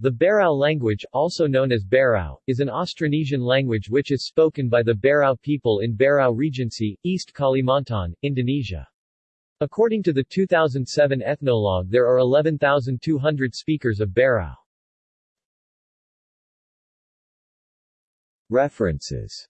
The Berau language, also known as Barao, is an Austronesian language which is spoken by the Berau people in Berau Regency, East Kalimantan, Indonesia. According to the 2007 Ethnologue there are 11,200 speakers of Berau. References